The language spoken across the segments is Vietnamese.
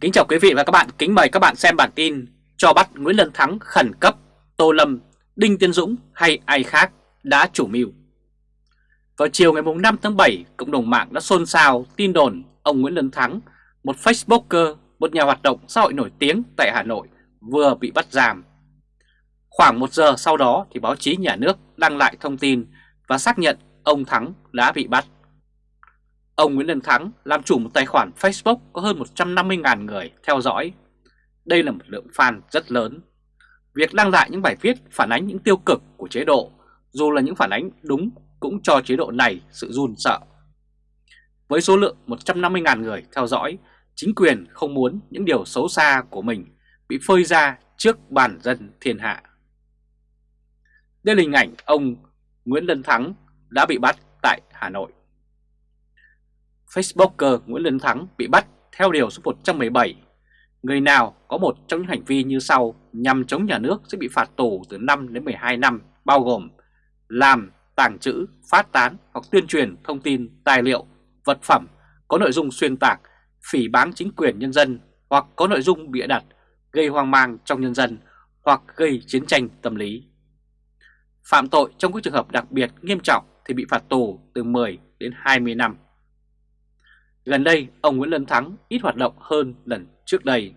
Kính chào quý vị và các bạn, kính mời các bạn xem bản tin cho bắt Nguyễn Lân Thắng khẩn cấp, Tô Lâm, Đinh Tiến Dũng hay ai khác đã chủ mưu. Vào chiều ngày 5 tháng 7, cộng đồng mạng đã xôn xao tin đồn ông Nguyễn Lân Thắng, một Facebooker, một nhà hoạt động xã hội nổi tiếng tại Hà Nội, vừa bị bắt giam. Khoảng một giờ sau đó thì báo chí nhà nước đăng lại thông tin và xác nhận ông Thắng đã bị bắt. Ông Nguyễn Đình Thắng làm chủ một tài khoản Facebook có hơn 150.000 người theo dõi. Đây là một lượng fan rất lớn. Việc đăng lại những bài viết phản ánh những tiêu cực của chế độ, dù là những phản ánh đúng cũng cho chế độ này sự run sợ. Với số lượng 150.000 người theo dõi, chính quyền không muốn những điều xấu xa của mình bị phơi ra trước bàn dân thiên hạ. Đây là hình ảnh ông Nguyễn Lân Thắng đã bị bắt tại Hà Nội. Facebooker Nguyễn Lân Thắng bị bắt theo điều số 117. Người nào có một trong những hành vi như sau nhằm chống nhà nước sẽ bị phạt tù từ 5 đến 12 năm, bao gồm làm, tàng trữ, phát tán hoặc tuyên truyền thông tin, tài liệu, vật phẩm có nội dung xuyên tạc, phỉ báng chính quyền nhân dân hoặc có nội dung bịa đặt, gây hoang mang trong nhân dân hoặc gây chiến tranh tâm lý. Phạm tội trong các trường hợp đặc biệt nghiêm trọng thì bị phạt tù từ 10 đến 20 năm. Gần đây, ông Nguyễn Lân Thắng ít hoạt động hơn lần trước đây.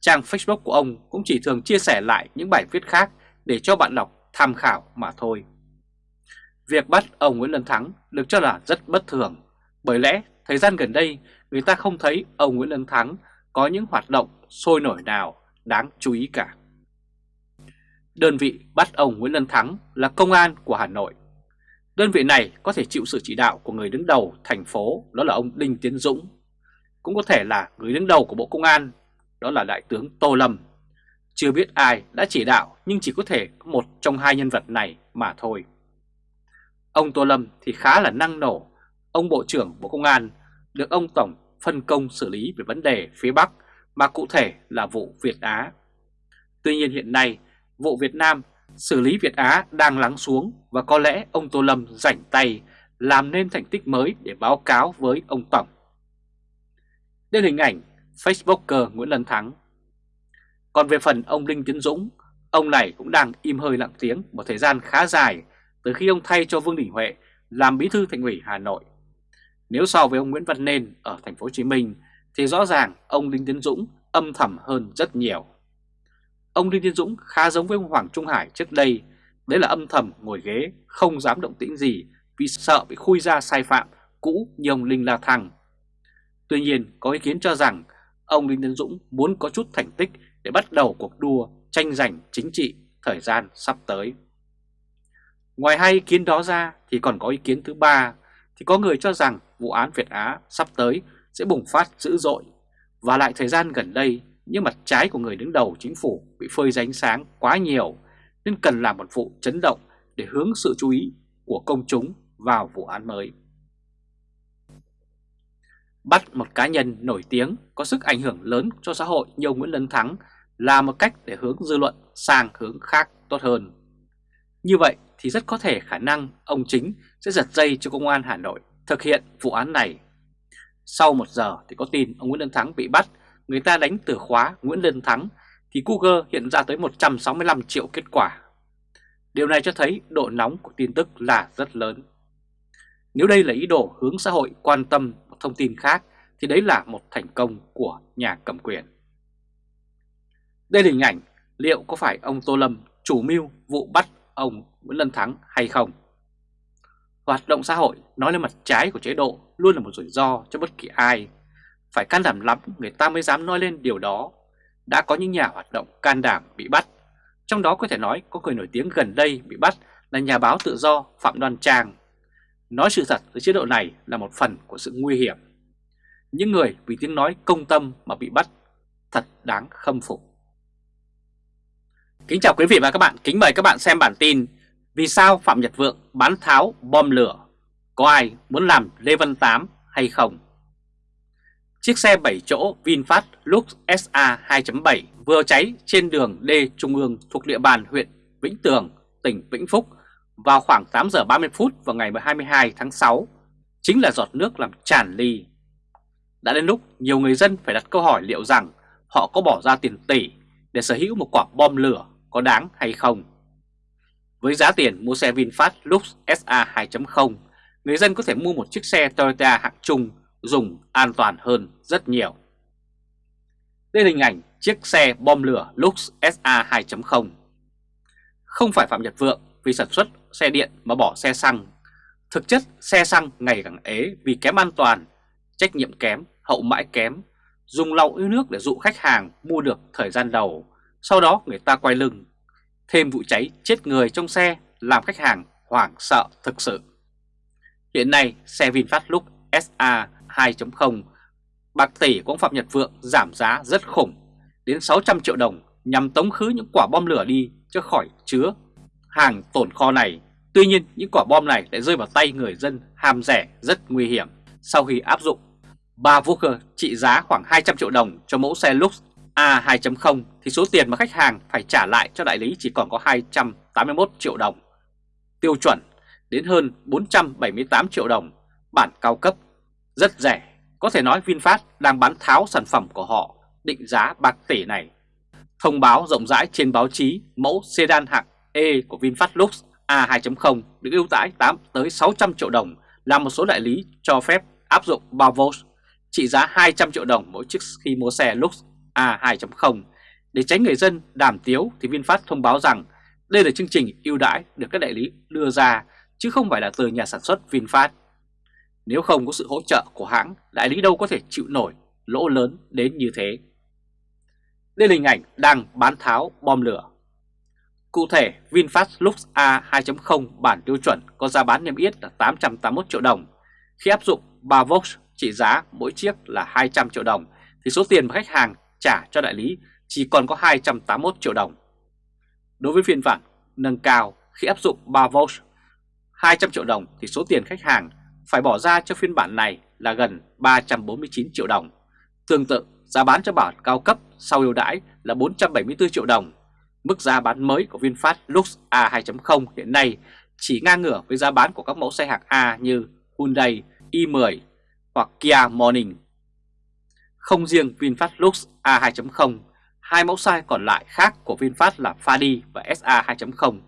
Trang Facebook của ông cũng chỉ thường chia sẻ lại những bài viết khác để cho bạn đọc tham khảo mà thôi. Việc bắt ông Nguyễn Lân Thắng được cho là rất bất thường, bởi lẽ thời gian gần đây người ta không thấy ông Nguyễn Lân Thắng có những hoạt động sôi nổi nào đáng chú ý cả. Đơn vị bắt ông Nguyễn Lân Thắng là Công an của Hà Nội. Đơn vị này có thể chịu sự chỉ đạo của người đứng đầu thành phố, đó là ông Đinh Tiến Dũng. Cũng có thể là người đứng đầu của Bộ Công an, đó là Đại tướng Tô Lâm. Chưa biết ai đã chỉ đạo, nhưng chỉ có thể có một trong hai nhân vật này mà thôi. Ông Tô Lâm thì khá là năng nổ. Ông Bộ trưởng Bộ Công an được ông Tổng phân công xử lý về vấn đề phía Bắc, mà cụ thể là vụ Việt Á. Tuy nhiên hiện nay, vụ Việt Nam xử lý Việt Á đang lắng xuống và có lẽ ông Tô Lâm rảnh tay làm nên thành tích mới để báo cáo với ông Tổng. Đây là hình ảnh Facebooker Nguyễn Lân Thắng. Còn về phần ông Đinh Tiến Dũng, ông này cũng đang im hơi lặng tiếng một thời gian khá dài từ khi ông thay cho Vương Đình Huệ làm bí thư thành ủy Hà Nội. Nếu so với ông Nguyễn Văn Nên ở thành phố Hồ Chí Minh thì rõ ràng ông Đinh Tiến Dũng âm thầm hơn rất nhiều. Ông Đinh Tiến Dũng khá giống với ông Hoàng Trung Hải trước đây, đấy là âm thầm ngồi ghế, không dám động tĩnh gì vì sợ bị khui ra sai phạm cũ như ông Linh La Thăng. Tuy nhiên, có ý kiến cho rằng ông Đinh Tiến Dũng muốn có chút thành tích để bắt đầu cuộc đua tranh giành chính trị thời gian sắp tới. Ngoài hai ý kiến đó ra thì còn có ý kiến thứ ba thì có người cho rằng vụ án Việt Á sắp tới sẽ bùng phát dữ dội và lại thời gian gần đây nhưng mặt trái của người đứng đầu chính phủ bị phơi ra ánh sáng quá nhiều, nên cần làm một vụ chấn động để hướng sự chú ý của công chúng vào vụ án mới. Bắt một cá nhân nổi tiếng có sức ảnh hưởng lớn cho xã hội như ông Nguyễn Lân Thắng là một cách để hướng dư luận sang hướng khác tốt hơn. Như vậy thì rất có thể khả năng ông chính sẽ giật dây cho công an Hà Nội thực hiện vụ án này. Sau một giờ thì có tin ông Nguyễn Lân Thắng bị bắt người ta đánh từ khóa Nguyễn Lân Thắng, thì Google hiện ra tới 165 triệu kết quả. Điều này cho thấy độ nóng của tin tức là rất lớn. Nếu đây là ý đồ hướng xã hội quan tâm một thông tin khác, thì đấy là một thành công của nhà cầm quyền. Đây là hình ảnh liệu có phải ông Tô Lâm chủ mưu vụ bắt ông Nguyễn Lân Thắng hay không? Hoạt động xã hội nói lên mặt trái của chế độ luôn là một rủi ro cho bất kỳ ai phải can đảm lắm người ta mới dám nói lên điều đó. Đã có những nhà hoạt động can đảm bị bắt. Trong đó có thể nói có người nổi tiếng gần đây bị bắt là nhà báo tự do Phạm Đoan Trang. Nói sự thật với chế độ này là một phần của sự nguy hiểm. Những người vì tiếng nói công tâm mà bị bắt thật đáng khâm phục. Kính chào quý vị và các bạn, kính mời các bạn xem bản tin Vì sao Phạm Nhật Vượng bán tháo bom lửa? Có ai muốn làm Lê Văn Tám hay không? Chiếc xe 7 chỗ VinFast Lux SA 2.7 vừa cháy trên đường D Trung ương thuộc địa bàn huyện Vĩnh Tường, tỉnh Vĩnh Phúc vào khoảng 8 giờ 30 phút vào ngày 22 tháng 6, chính là giọt nước làm tràn ly. Đã đến lúc nhiều người dân phải đặt câu hỏi liệu rằng họ có bỏ ra tiền tỷ để sở hữu một quả bom lửa có đáng hay không. Với giá tiền mua xe VinFast Lux SA 2.0, người dân có thể mua một chiếc xe Toyota hạng trung dùng an toàn hơn rất nhiều. Đây là hình ảnh chiếc xe bom lửa Lux SA 2.0. Không phải Phạm Nhật Vượng vì sản xuất xe điện mà bỏ xe xăng. Thực chất xe xăng ngày càng ế vì kém an toàn, trách nhiệm kém, hậu mãi kém, dùng lòng ưu nước để dụ khách hàng mua được thời gian đầu, sau đó người ta quay lưng. Thêm vụ cháy chết người trong xe làm khách hàng hoảng sợ thực sự. Hiện nay xe VinFast Lux SA 2.0 bạc tỷ của ông Phạm Nhật Vượng giảm giá rất khủng đến 600 triệu đồng nhằm tống khứ những quả bom lửa đi cho khỏi chứa hàng tồn kho này. Tuy nhiên những quả bom này lại rơi vào tay người dân ham rẻ rất nguy hiểm sau khi áp dụng 3 vũ trị giá khoảng 200 triệu đồng cho mẫu xe Lux A 2.0 thì số tiền mà khách hàng phải trả lại cho đại lý chỉ còn có 281 triệu đồng. Tiêu chuẩn đến hơn 478 triệu đồng, bản cao cấp, rất rẻ. Có thể nói VinFast đang bán tháo sản phẩm của họ, định giá bạc tỷ này. Thông báo rộng rãi trên báo chí, mẫu sedan hạng E của VinFast Lux A 2.0 được ưu đãi 8 tới 600 triệu đồng, là một số đại lý cho phép áp dụng 3 volt trị giá 200 triệu đồng mỗi chiếc khi mua xe Lux A 2.0. Để tránh người dân đàm tiếu thì VinFast thông báo rằng đây là chương trình ưu đãi được các đại lý đưa ra, chứ không phải là từ nhà sản xuất VinFast. Nếu không có sự hỗ trợ của hãng, đại lý đâu có thể chịu nổi lỗ lớn đến như thế. Đây là hình ảnh đang bán tháo bom lửa. Cụ thể, VinFast Lux A 2.0 bản tiêu chuẩn có giá bán niêm yết là 881 triệu đồng. Khi áp dụng 3 Vox trị giá mỗi chiếc là 200 triệu đồng thì số tiền mà khách hàng trả cho đại lý chỉ còn có 281 triệu đồng. Đối với phiên bản nâng cao khi áp dụng 3 Vox 200 triệu đồng thì số tiền khách hàng phải bỏ ra cho phiên bản này là gần 349 triệu đồng. Tương tự, giá bán cho bản cao cấp sau ưu đãi là 474 triệu đồng. Mức giá bán mới của VinFast Lux A 2.0 hiện nay chỉ ngang ngửa với giá bán của các mẫu xe hạng A như Hyundai i10 hoặc Kia Morning. Không riêng VinFast Lux A 2.0, hai mẫu xe còn lại khác của VinFast là Fadi và SA 2.0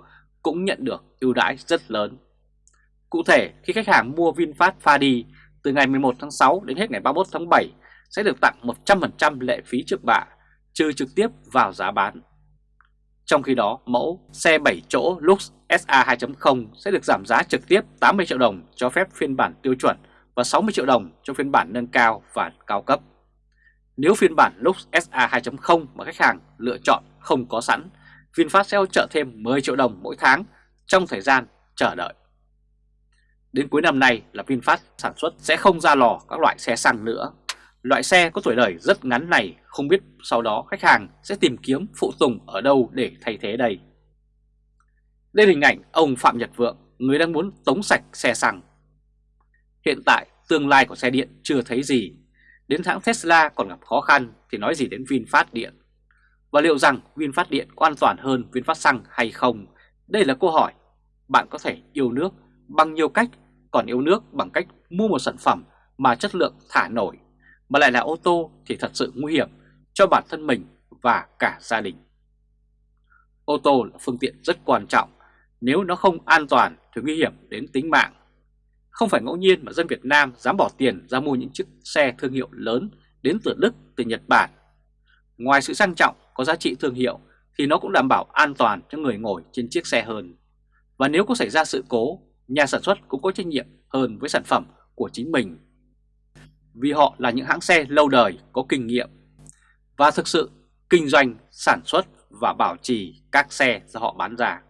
cũng nhận được ưu đãi rất lớn. Cụ thể, khi khách hàng mua VinFast Fadi từ ngày 11 tháng 6 đến hết ngày 31 tháng 7 sẽ được tặng 100% lệ phí trước bạ, trừ trực tiếp vào giá bán. Trong khi đó, mẫu xe 7 chỗ Lux SA 2.0 sẽ được giảm giá trực tiếp 80 triệu đồng cho phép phiên bản tiêu chuẩn và 60 triệu đồng cho phiên bản nâng cao và cao cấp. Nếu phiên bản Lux SA 2.0 mà khách hàng lựa chọn không có sẵn, VinFast sẽ hỗ trợ thêm 10 triệu đồng mỗi tháng trong thời gian chờ đợi. Đến cuối năm nay là VinFast sản xuất sẽ không ra lò các loại xe xăng nữa. Loại xe có tuổi đời rất ngắn này không biết sau đó khách hàng sẽ tìm kiếm phụ tùng ở đâu để thay thế đây. Đây là hình ảnh ông Phạm Nhật Vượng, người đang muốn tống sạch xe xăng. Hiện tại tương lai của xe điện chưa thấy gì, đến hãng Tesla còn gặp khó khăn thì nói gì đến VinFast Điện. Và liệu rằng VinFast Điện có an toàn hơn VinFast Xăng hay không? Đây là câu hỏi. Bạn có thể yêu nước bằng nhiều cách, còn yêu nước bằng cách mua một sản phẩm mà chất lượng thả nổi, mà lại là ô tô thì thật sự nguy hiểm cho bản thân mình và cả gia đình. Ô tô là phương tiện rất quan trọng, nếu nó không an toàn thì nguy hiểm đến tính mạng. Không phải ngẫu nhiên mà dân Việt Nam dám bỏ tiền ra mua những chiếc xe thương hiệu lớn đến từ Đức, từ Nhật Bản. Ngoài sự sang trọng có giá trị thương hiệu thì nó cũng đảm bảo an toàn cho người ngồi trên chiếc xe hơn. Và nếu có xảy ra sự cố, nhà sản xuất cũng có trách nhiệm hơn với sản phẩm của chính mình. Vì họ là những hãng xe lâu đời có kinh nghiệm và thực sự kinh doanh, sản xuất và bảo trì các xe do họ bán ra.